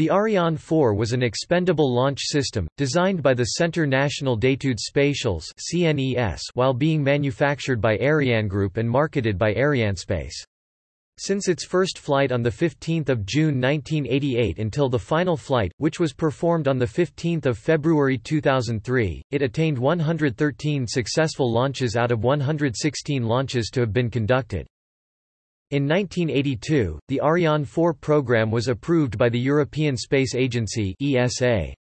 The Ariane 4 was an expendable launch system, designed by the Centre National d'Études Spatiales while being manufactured by Arianegroup and marketed by Arianespace. Since its first flight on 15 June 1988 until the final flight, which was performed on 15 February 2003, it attained 113 successful launches out of 116 launches to have been conducted. In 1982, the Ariane 4 program was approved by the European Space Agency ESA.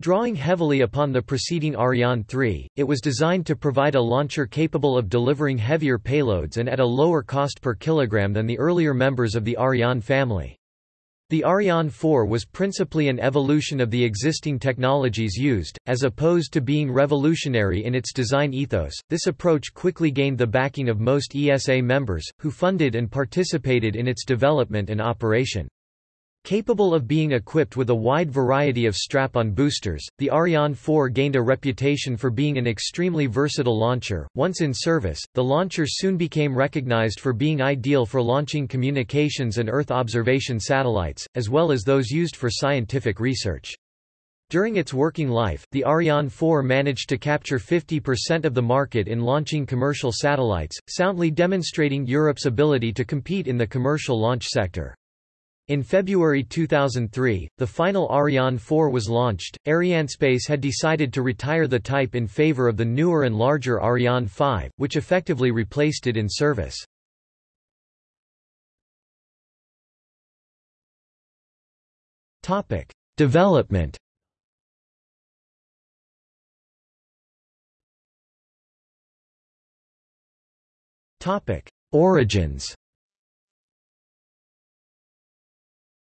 Drawing heavily upon the preceding Ariane 3, it was designed to provide a launcher capable of delivering heavier payloads and at a lower cost per kilogram than the earlier members of the Ariane family. The Ariane 4 was principally an evolution of the existing technologies used, as opposed to being revolutionary in its design ethos. This approach quickly gained the backing of most ESA members, who funded and participated in its development and operation. Capable of being equipped with a wide variety of strap-on boosters, the Ariane 4 gained a reputation for being an extremely versatile launcher. Once in service, the launcher soon became recognized for being ideal for launching communications and Earth observation satellites, as well as those used for scientific research. During its working life, the Ariane 4 managed to capture 50% of the market in launching commercial satellites, soundly demonstrating Europe's ability to compete in the commercial launch sector. In February 2003, the final Ariane 4 was launched. Arianespace had decided to retire the type in favor of the newer and larger Ariane 5, which effectively replaced it in service. Topic: Development. Topic: Origins.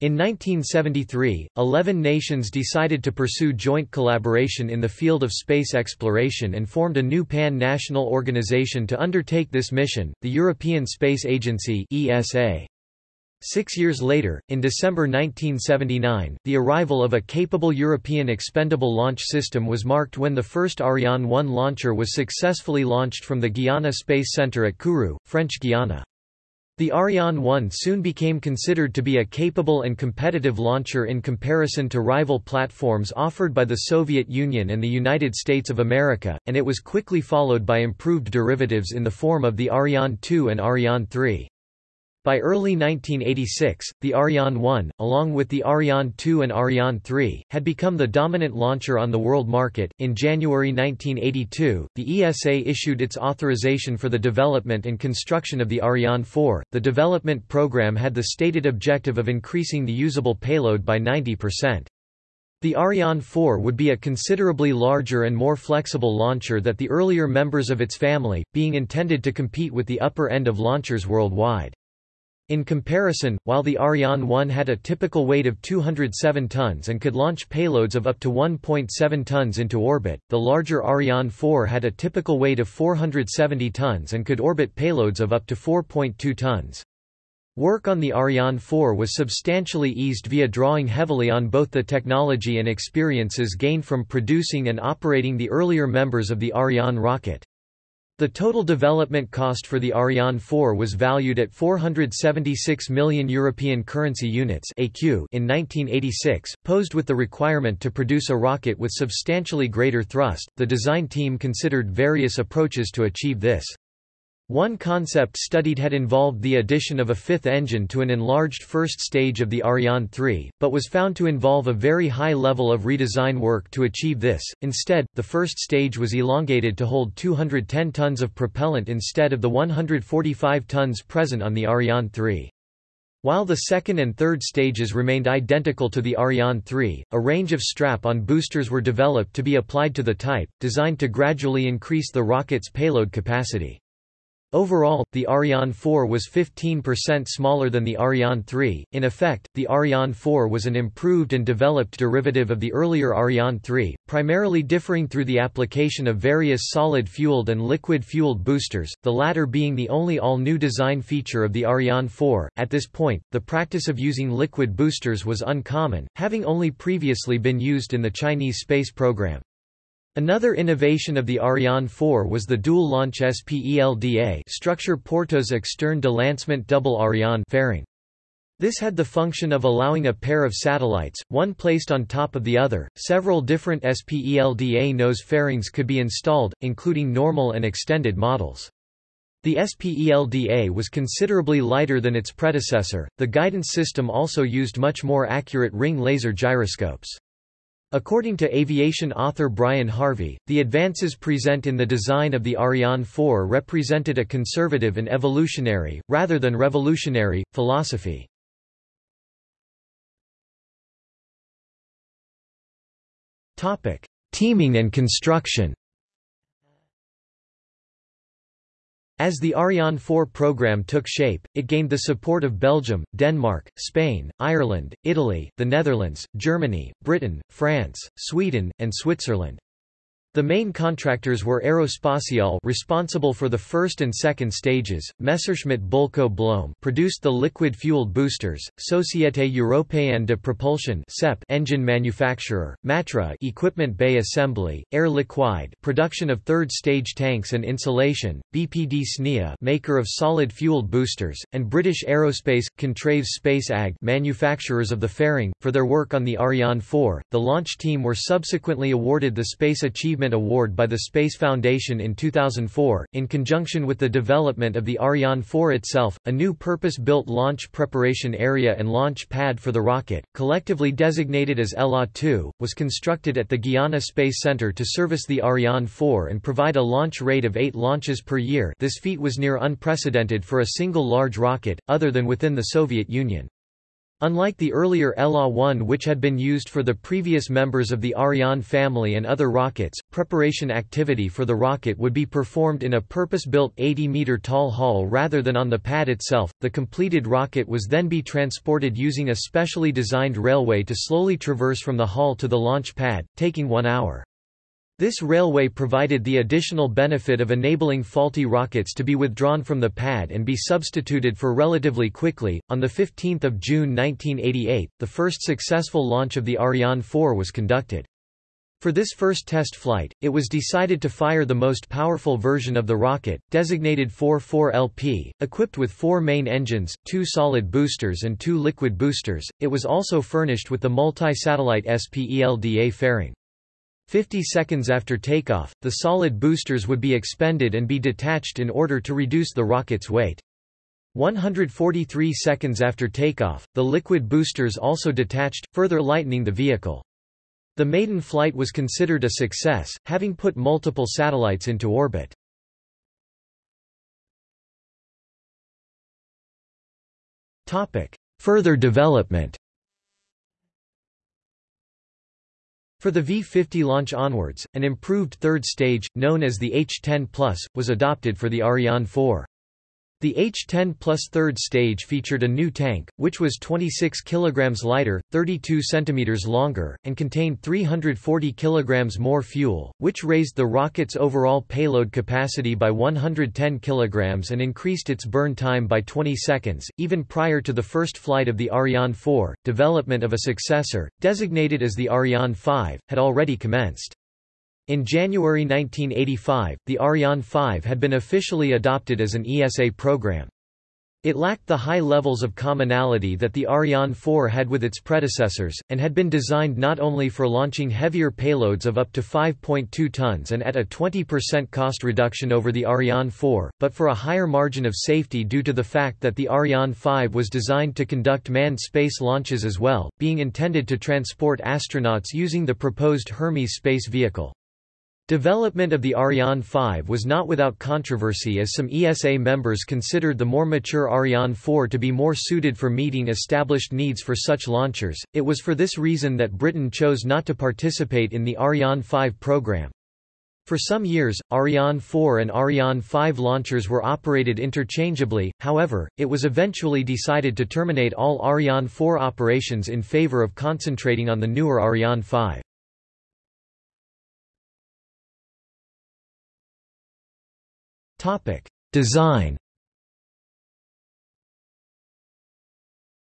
In 1973, 11 nations decided to pursue joint collaboration in the field of space exploration and formed a new pan-national organization to undertake this mission, the European Space Agency ESA. Six years later, in December 1979, the arrival of a capable European expendable launch system was marked when the first Ariane 1 launcher was successfully launched from the Guiana Space Center at Kourou, French Guiana. The Ariane 1 soon became considered to be a capable and competitive launcher in comparison to rival platforms offered by the Soviet Union and the United States of America, and it was quickly followed by improved derivatives in the form of the Ariane 2 and Ariane 3. By early 1986, the Ariane 1, along with the Ariane 2 and Ariane 3, had become the dominant launcher on the world market. In January 1982, the ESA issued its authorization for the development and construction of the Ariane 4. The development program had the stated objective of increasing the usable payload by 90%. The Ariane 4 would be a considerably larger and more flexible launcher that the earlier members of its family, being intended to compete with the upper end of launchers worldwide. In comparison, while the Ariane 1 had a typical weight of 207 tons and could launch payloads of up to 1.7 tons into orbit, the larger Ariane 4 had a typical weight of 470 tons and could orbit payloads of up to 4.2 tons. Work on the Ariane 4 was substantially eased via drawing heavily on both the technology and experiences gained from producing and operating the earlier members of the Ariane rocket. The total development cost for the Ariane 4 was valued at 476 million European currency units (ECU) in 1986, posed with the requirement to produce a rocket with substantially greater thrust. The design team considered various approaches to achieve this. One concept studied had involved the addition of a fifth engine to an enlarged first stage of the Ariane 3, but was found to involve a very high level of redesign work to achieve this. Instead, the first stage was elongated to hold 210 tons of propellant instead of the 145 tons present on the Ariane 3. While the second and third stages remained identical to the Ariane 3, a range of strap-on boosters were developed to be applied to the type, designed to gradually increase the rocket's payload capacity. Overall, the Ariane 4 was 15% smaller than the Ariane 3. In effect, the Ariane 4 was an improved and developed derivative of the earlier Ariane 3, primarily differing through the application of various solid-fueled and liquid-fueled boosters, the latter being the only all-new design feature of the Ariane 4. At this point, the practice of using liquid boosters was uncommon, having only previously been used in the Chinese space program. Another innovation of the Ariane 4 was the dual-launch SPELDA structure Porteuse externe de lancement double Ariane fairing. This had the function of allowing a pair of satellites, one placed on top of the other. Several different SPELDA nose fairings could be installed, including normal and extended models. The SPELDA was considerably lighter than its predecessor. The guidance system also used much more accurate ring laser gyroscopes. According to aviation author Brian Harvey, the advances present in the design of the Ariane 4 represented a conservative and evolutionary, rather than revolutionary, philosophy. Teaming and construction As the Ariane 4 program took shape, it gained the support of Belgium, Denmark, Spain, Ireland, Italy, the Netherlands, Germany, Britain, France, Sweden, and Switzerland. The main contractors were Aerospatiale responsible for the first and second stages, Messerschmitt Bölkow Blohm produced the liquid-fueled boosters, Société Européenne de Propulsion engine manufacturer, Matra equipment bay assembly, Air Liquide production of third-stage tanks and insulation, BPD SNIA maker of solid-fueled boosters, and British Aerospace Contraves Space AG manufacturers of the fairing. For their work on the Ariane 4, the launch team were subsequently awarded the Space Achievement Achievement Award by the Space Foundation in 2004. In conjunction with the development of the Ariane 4 itself, a new purpose-built launch preparation area and launch pad for the rocket, collectively designated as ELA 2, was constructed at the Guiana Space Center to service the Ariane 4 and provide a launch rate of 8 launches per year. This feat was near unprecedented for a single large rocket, other than within the Soviet Union. Unlike the earlier ELA-1 which had been used for the previous members of the Ariane family and other rockets, preparation activity for the rocket would be performed in a purpose-built 80-meter tall hull rather than on the pad itself. The completed rocket was then be transported using a specially designed railway to slowly traverse from the hull to the launch pad, taking one hour. This railway provided the additional benefit of enabling faulty rockets to be withdrawn from the pad and be substituted for relatively quickly. On 15 June 1988, the first successful launch of the Ariane 4 was conducted. For this first test flight, it was decided to fire the most powerful version of the rocket, designated 4-4LP, equipped with four main engines, two solid boosters and two liquid boosters. It was also furnished with the multi-satellite SPELDA fairing. 50 seconds after takeoff, the solid boosters would be expended and be detached in order to reduce the rocket's weight. 143 seconds after takeoff, the liquid boosters also detached, further lightening the vehicle. The maiden flight was considered a success, having put multiple satellites into orbit. Further development For the V-50 launch onwards, an improved third stage, known as the H-10 Plus, was adopted for the Ariane 4. The H-10 Plus third stage featured a new tank, which was 26 kg lighter, 32 cm longer, and contained 340 kg more fuel, which raised the rocket's overall payload capacity by 110 kg and increased its burn time by 20 seconds. Even prior to the first flight of the Ariane 4, development of a successor, designated as the Ariane 5, had already commenced. In January 1985, the Ariane 5 had been officially adopted as an ESA program. It lacked the high levels of commonality that the Ariane 4 had with its predecessors, and had been designed not only for launching heavier payloads of up to 5.2 tons and at a 20% cost reduction over the Ariane 4, but for a higher margin of safety due to the fact that the Ariane 5 was designed to conduct manned space launches as well, being intended to transport astronauts using the proposed Hermes space vehicle. Development of the Ariane 5 was not without controversy as some ESA members considered the more mature Ariane 4 to be more suited for meeting established needs for such launchers. It was for this reason that Britain chose not to participate in the Ariane 5 program. For some years, Ariane 4 and Ariane 5 launchers were operated interchangeably, however, it was eventually decided to terminate all Ariane 4 operations in favour of concentrating on the newer Ariane 5. Topic: Design.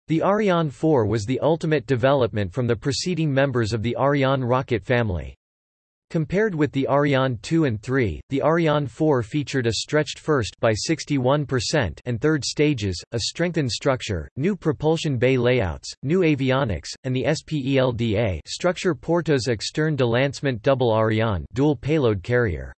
The Ariane 4 was the ultimate development from the preceding members of the Ariane rocket family. Compared with the Ariane 2 and 3, the Ariane 4 featured a stretched first by 61% and third stages, a strengthened structure, new propulsion bay layouts, new avionics, and the SPELDA structure Porteuse externe de lancement double Ariane dual payload carrier.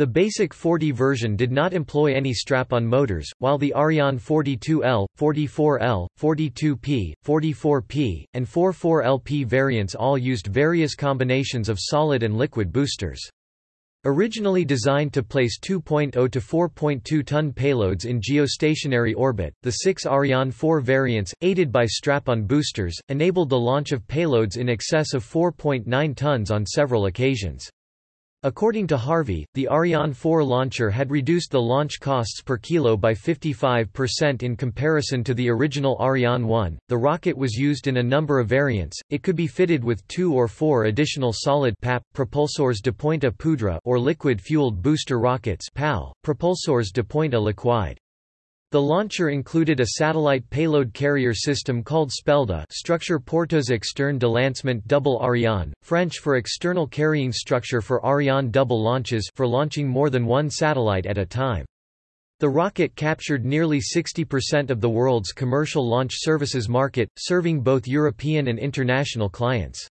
The basic 40 version did not employ any strap-on motors, while the Ariane 42L, 44L, 42P, 44P, and 44LP variants all used various combinations of solid and liquid boosters. Originally designed to place 2.0 to 4.2 ton payloads in geostationary orbit, the six Ariane 4 variants, aided by strap-on boosters, enabled the launch of payloads in excess of 4.9 tons on several occasions. According to Harvey, the Ariane 4 launcher had reduced the launch costs per kilo by 55% in comparison to the original Ariane 1. The rocket was used in a number of variants. It could be fitted with two or four additional solid PAP propulseurs d'appoint à poudre or liquid-fueled booster rockets PAL, propulseurs d'appoint à liquide. The launcher included a satellite payload carrier system called SPELDA structure Porteuse externe de lancement double Ariane, French for external carrying structure for Ariane double launches for launching more than one satellite at a time. The rocket captured nearly 60% of the world's commercial launch services market, serving both European and international clients.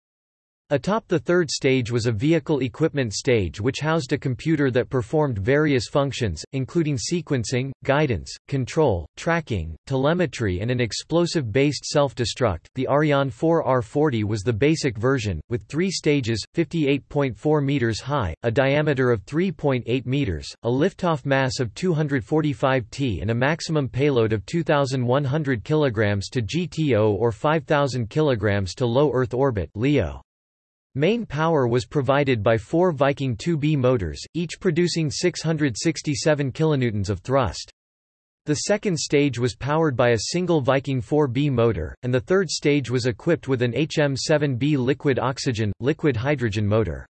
Atop the third stage was a vehicle equipment stage which housed a computer that performed various functions, including sequencing, guidance, control, tracking, telemetry and an explosive-based self-destruct. The Ariane 4 R40 was the basic version, with three stages, 58.4 meters high, a diameter of 3.8 meters, a liftoff mass of 245 t and a maximum payload of 2,100 kg to GTO or 5,000 kg to low Earth orbit LEO. Main power was provided by four Viking 2B motors, each producing 667 kilonewtons of thrust. The second stage was powered by a single Viking 4B motor, and the third stage was equipped with an HM7B liquid oxygen, liquid hydrogen motor.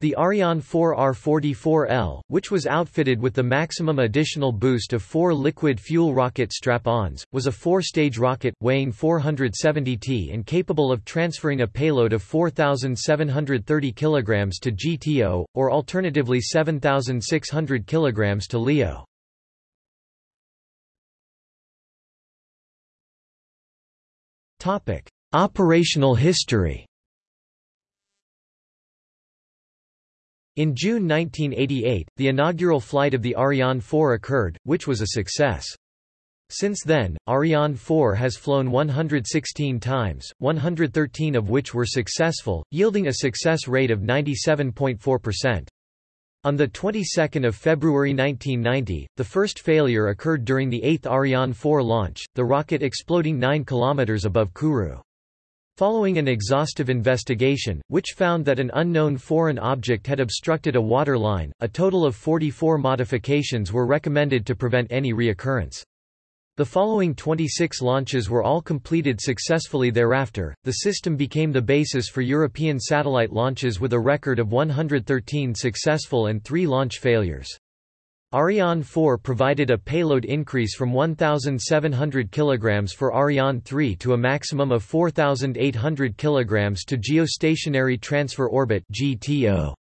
The Ariane 4 R44L, which was outfitted with the maximum additional boost of four liquid fuel rocket strap-ons, was a four-stage rocket, weighing 470 t and capable of transferring a payload of 4,730 kg to GTO, or alternatively 7,600 kg to LEO. Operational history In June 1988, the inaugural flight of the Ariane 4 occurred, which was a success. Since then, Ariane 4 has flown 116 times, 113 of which were successful, yielding a success rate of 97.4%. On the 22nd of February 1990, the first failure occurred during the eighth Ariane 4 launch, the rocket exploding 9 km above Kourou. Following an exhaustive investigation, which found that an unknown foreign object had obstructed a water line, a total of 44 modifications were recommended to prevent any reoccurrence. The following 26 launches were all completed successfully thereafter. The system became the basis for European satellite launches with a record of 113 successful and 3 launch failures. Ariane 4 provided a payload increase from 1,700 kg for Ariane 3 to a maximum of 4,800 kg to Geostationary Transfer Orbit (GTO).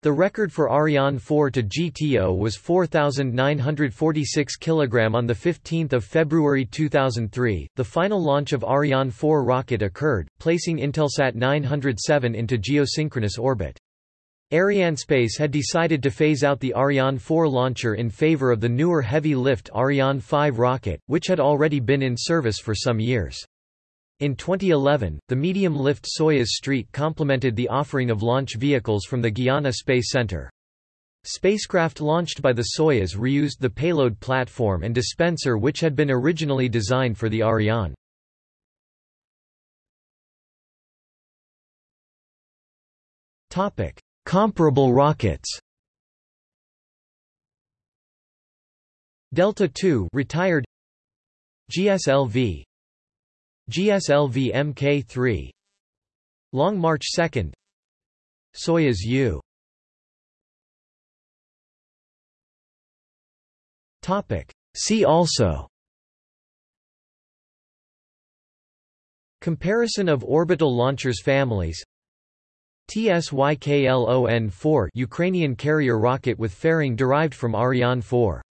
The record for Ariane 4 to GTO was 4,946 kg on 15 February 2003. The final launch of Ariane 4 rocket occurred, placing Intelsat 907 into geosynchronous orbit. Arianespace had decided to phase out the Ariane 4 launcher in favor of the newer heavy-lift Ariane 5 rocket, which had already been in service for some years. In 2011, the medium-lift Soyuz Street complemented the offering of launch vehicles from the Guiana Space Center. Spacecraft launched by the Soyuz reused the payload platform and dispenser which had been originally designed for the Ariane. Topic: Comparable rockets. Delta II retired. GSLV GSLV Mk3 Long March 2 Soyuz U. Topic. See also. Comparison of orbital launchers families TSYKLON-4 Ukrainian carrier rocket with fairing derived from Ariane 4.